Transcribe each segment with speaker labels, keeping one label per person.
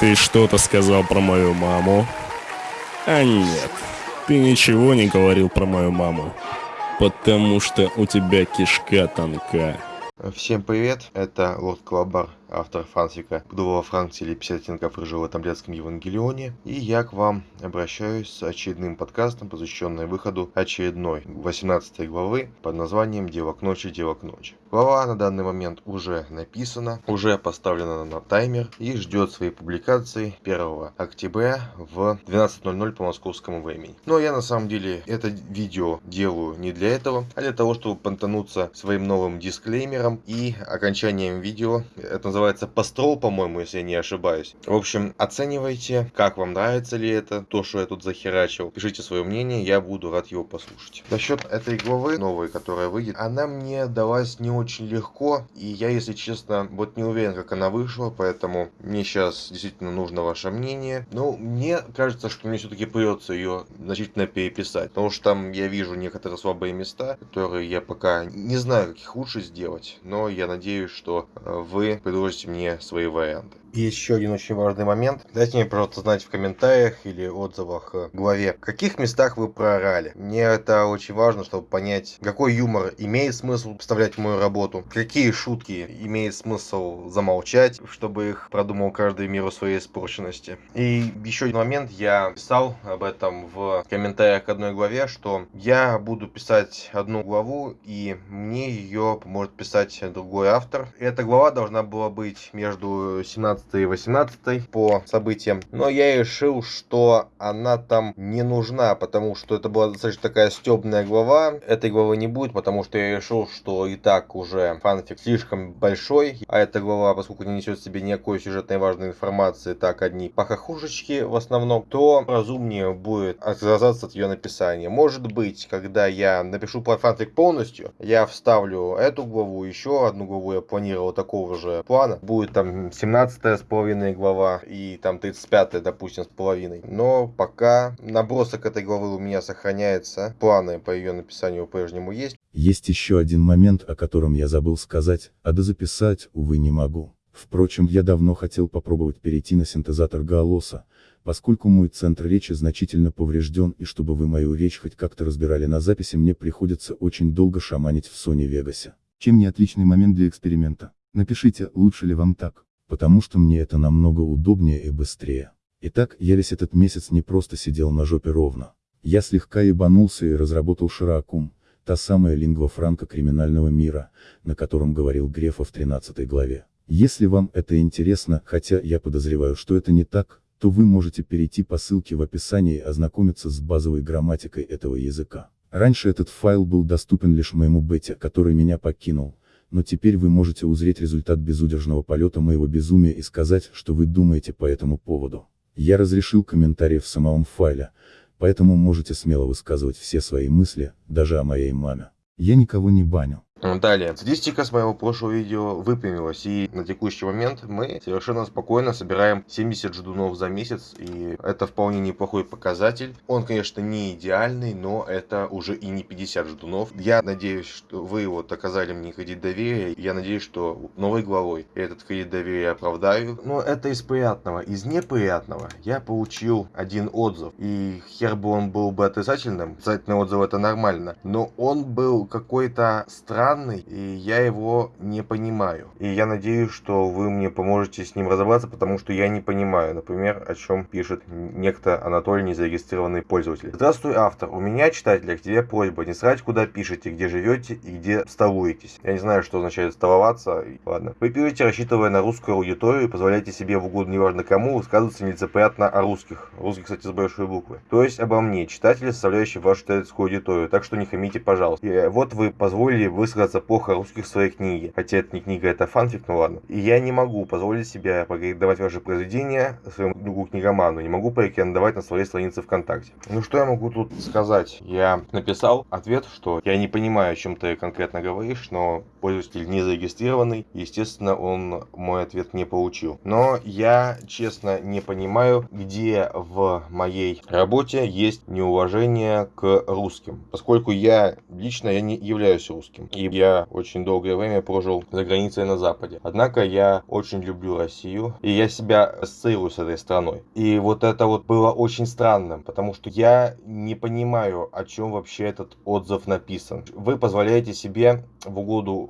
Speaker 1: Ты что-то сказал про мою маму? А нет, ты ничего не говорил про мою маму. Потому что у тебя кишка тонка.
Speaker 2: Всем привет, это Лорд Колобар автор фанфика «Буду во Франции» или «50 оттенков рыжего таблетском Евангелионе». И я к вам обращаюсь с очередным подкастом, посвященным выходу очередной 18 главы под названием «Дело к ночи, дело к ночи». Глава на данный момент уже написана, уже поставлена на таймер и ждет своей публикации 1 октября в 12.00 по московскому времени. Но я на самом деле это видео делаю не для этого, а для того, чтобы понтануться своим новым дисклеймером и окончанием видео. Это называется называется Построл, по-моему, если я не ошибаюсь. В общем, оценивайте, как вам нравится ли это, то, что я тут захерачил. Пишите свое мнение, я буду рад его послушать. Насчет этой главы новой, которая выйдет, она мне далась не очень легко, и я, если честно, вот не уверен, как она вышла, поэтому мне сейчас действительно нужно ваше мнение. Но мне кажется, что мне все-таки придется ее значительно переписать, потому что там я вижу некоторые слабые места, которые я пока не знаю, как их лучше сделать, но я надеюсь, что э, вы предложите предложите мне свои варианты. И еще один очень важный момент. Дайте мне, пожалуйста, знать в комментариях или отзывах к главе, в каких местах вы проорали. Мне это очень важно, чтобы понять, какой юмор имеет смысл вставлять в мою работу, какие шутки имеет смысл замолчать, чтобы их продумал каждый в меру своей испорченности. И еще один момент, я писал об этом в комментариях к одной главе, что я буду писать одну главу, и мне ее поможет писать другой автор. Эта глава должна была быть между 17 и 18 по событиям. Но я решил, что она там не нужна, потому что это была достаточно такая стебная глава. Этой главы не будет, потому что я решил, что и так уже фанфик слишком большой. А эта глава, поскольку не несет в себе никакой сюжетной важной информации, так одни похохушечки в основном, то разумнее будет отказаться от ее написания. Может быть, когда я напишу фанфик полностью, я вставлю эту главу, еще одну главу я планировал такого же плана. Будет там 17 с половиной глава и там 35 допустим, с половиной. Но пока набросок этой главы у меня сохраняется. Планы по ее написанию по-прежнему есть.
Speaker 3: Есть еще один момент, о котором я забыл сказать, а дозаписать, увы, не могу. Впрочем, я давно хотел попробовать перейти на синтезатор голоса, поскольку мой центр речи значительно поврежден и чтобы вы мою речь хоть как-то разбирали на записи мне приходится очень долго шаманить в Sony Vegas. Чем не отличный момент для эксперимента? Напишите, лучше ли вам так потому что мне это намного удобнее и быстрее. Итак, я весь этот месяц не просто сидел на жопе ровно. Я слегка ебанулся и разработал Широкум, та самая лингва франка криминального мира, на котором говорил Грефа в 13 главе. Если вам это интересно, хотя я подозреваю, что это не так, то вы можете перейти по ссылке в описании и ознакомиться с базовой грамматикой этого языка. Раньше этот файл был доступен лишь моему бете, который меня покинул, но теперь вы можете узреть результат безудержного полета моего безумия и сказать, что вы думаете по этому поводу. Я разрешил комментарии в самом файле, поэтому можете смело высказывать все свои мысли, даже о моей маме. Я никого не баню.
Speaker 2: Далее, статистика с моего прошлого видео выпрямилась, и на текущий момент мы совершенно спокойно собираем 70 ждунов за месяц, и это вполне неплохой показатель. Он, конечно, не идеальный, но это уже и не 50 ждунов. Я надеюсь, что вы вот оказали мне кредит доверия, я надеюсь, что новой главой этот кредит доверия оправдаю. Но это из приятного. Из неприятного я получил один отзыв, и хер бы он был бы отрицательным, отрицательный отзыв это нормально, но он был какой-то странный странный, и я его не понимаю. И я надеюсь, что вы мне поможете с ним разобраться, потому что я не понимаю, например, о чем пишет некто Анатолий, незарегистрированный пользователь. Здравствуй, автор. У меня, читатель, к тебе просьба не срать, куда пишете, где живете и где столуетесь. Я не знаю, что означает столоваться. Ладно. Вы пишете, рассчитывая на русскую аудиторию, и позволяете себе в угоду неважно кому высказываться нелицеприятно о русских. Русских, кстати, с большой буквы. То есть обо мне, читатели, составляющие вашу читательскую аудиторию. Так что не хамите, пожалуйста. И вот вы позволили высказать высказаться плохо о русских в своей книге. Хотя это не книга, это фанфик, ну ладно. И я не могу позволить себе порекомендовать ваши произведения своему другу книгоману. Не могу порекомендовать на своей странице ВКонтакте. Ну что я могу тут сказать? Я написал ответ, что я не понимаю, о чем ты конкретно говоришь, но пользователь не зарегистрированный, естественно, он мой ответ не получил. Но я, честно, не понимаю, где в моей работе есть неуважение к русским, поскольку я лично я не являюсь русским, и я очень долгое время прожил за границей на Западе. Однако я очень люблю Россию, и я себя ассоциирую с этой страной. И вот это вот было очень странным, потому что я не понимаю, о чем вообще этот отзыв написан. Вы позволяете себе в угоду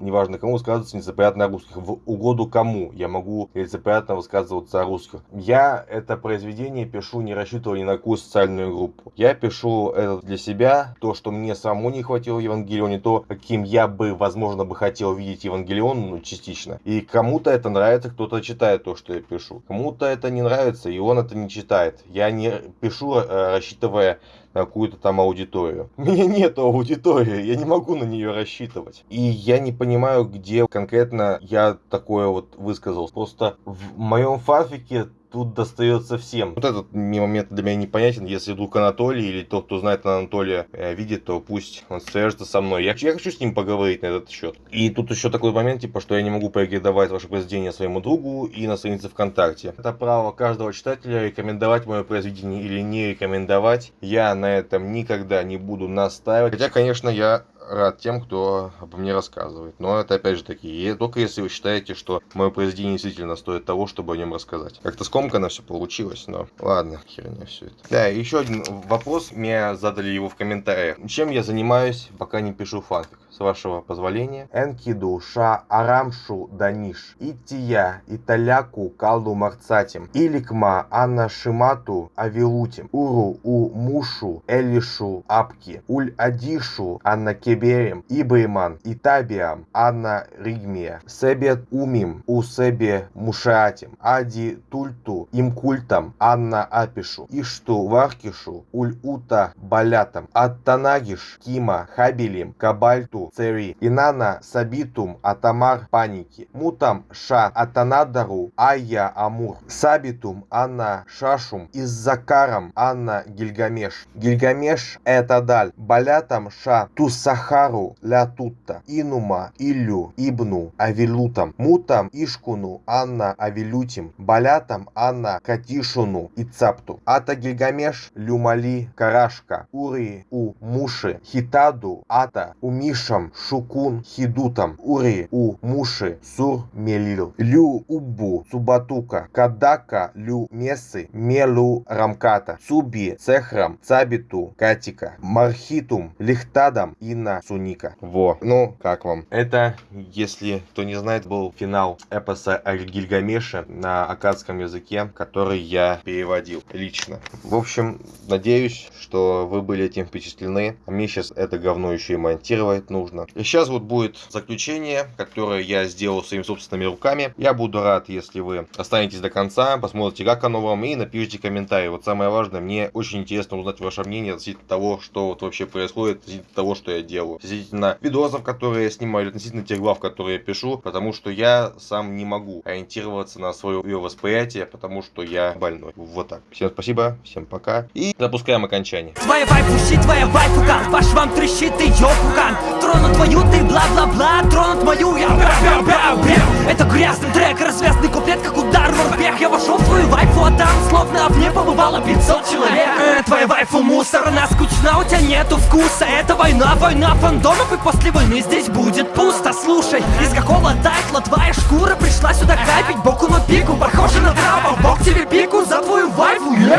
Speaker 2: неважно кому, высказываться нецеприятно о русских. В угоду кому я могу нецеприятно высказываться о русских. Я это произведение пишу, не рассчитывая ни на какую социальную группу. Я пишу это для себя, то, что мне самому не хватило в Евангелионе, то, каким я бы, возможно, бы хотел видеть Евангелион, ну, частично. И кому-то это нравится, кто-то читает то, что я пишу. Кому-то это не нравится, и он это не читает. Я не пишу, э, рассчитывая на какую-то там аудиторию. У меня нет аудитории, я не могу на нее рассчитывать. И я не понимаю, где конкретно я такое вот высказал. Просто в моем фанфике тут достается всем. Вот этот момент для меня непонятен. Если вдруг Анатолий или тот, кто знает Анатолия, э, видит, то пусть он свяжется со мной. Я, я хочу с ним поговорить на этот счет. И тут еще такой момент, типа, что я не могу порекомендовать ваше произведение своему другу и на странице ВКонтакте. Это право каждого читателя рекомендовать мое произведение или не рекомендовать. Я на этом никогда не буду настаивать. Хотя, конечно, я рад тем, кто обо мне рассказывает. Но это опять же таки, только если вы считаете, что мое произведение действительно стоит того, чтобы о нем рассказать. Как-то скомканно все получилось, но ладно, херня все это. Да, еще один вопрос, мне задали его в комментариях. Чем я занимаюсь, пока не пишу фанфик? С вашего позволения. Энкиду ша арамшу даниш. Ития италяку калду марцатим. Иликма анна шимату авилутим. Уру у мушу элишу апки. Уль адишу анна кеберем. Ибайман итабиам анна ригмия. Себет умим у себе мушаатим. Ади тульту им культам анна апишу. Ишту варкишу уль ута балятам. Аттанагиш кима хабилим кабальту цери, инана сабитум атамар паники, мутам ша атанадару айя амур, сабитум анна шашум иззакарам анна гильгамеш. Гильгамеш это даль, балятам ша тусахару ля тутта, инума илю ибну авилутам, мутам ишкуну анна авилютим, балятам анна катишуну и цапту. Ата гильгамеш люмали карашка, ури у муши, хитаду ата умиша Мушам, Шукун, Хидутам, Ури, У, Муши, Сур, Мелил, Лю, Убу, Субатука, Кадака, Лю, Месы, Мелу, Рамката, Цуби, Цехрам, Цабиту, Катика, Мархитум, Лихтадам, Инна, Суника. Во, ну, как вам? Это, если кто не знает, был финал эпоса о Гильгамеше на акадском языке, который я переводил лично. В общем, надеюсь, что вы были этим впечатлены. А мне сейчас это говно еще и монтировать нужно нужно. И сейчас вот будет заключение, которое я сделал своими собственными руками. Я буду рад, если вы останетесь до конца, посмотрите, как оно вам, и напишите комментарий. Вот самое важное, мне очень интересно узнать ваше мнение относительно того, что вот вообще происходит, относительно того, что я делаю. Относительно видосов, которые я снимаю, или относительно тех глав, которые я пишу, потому что я сам не могу ориентироваться на свое восприятие, потому что я больной. Вот так. Всем спасибо, всем пока, и запускаем окончание.
Speaker 4: Твоя вайфу щит, твоя вайфу кан, по швам трещит, ты ёпукан тронут твою, ты бла-бла-бла Тронут мою, я бя-бя-бя-бя Это грязный трек, развязный куплет, как удар в успех Я вошел в твою вайфу, а там словно в ней побывало 500 человек. Э, Твоя вайфу мусор, она скучна, у тебя нету вкуса. Это война, война фандомов, и после войны здесь будет пусто. Слушай, из какого тайтла твоя шкура пришла сюда капить? Боку на пику, похоже на трава, бог тебе пику за твою вайфу, yeah?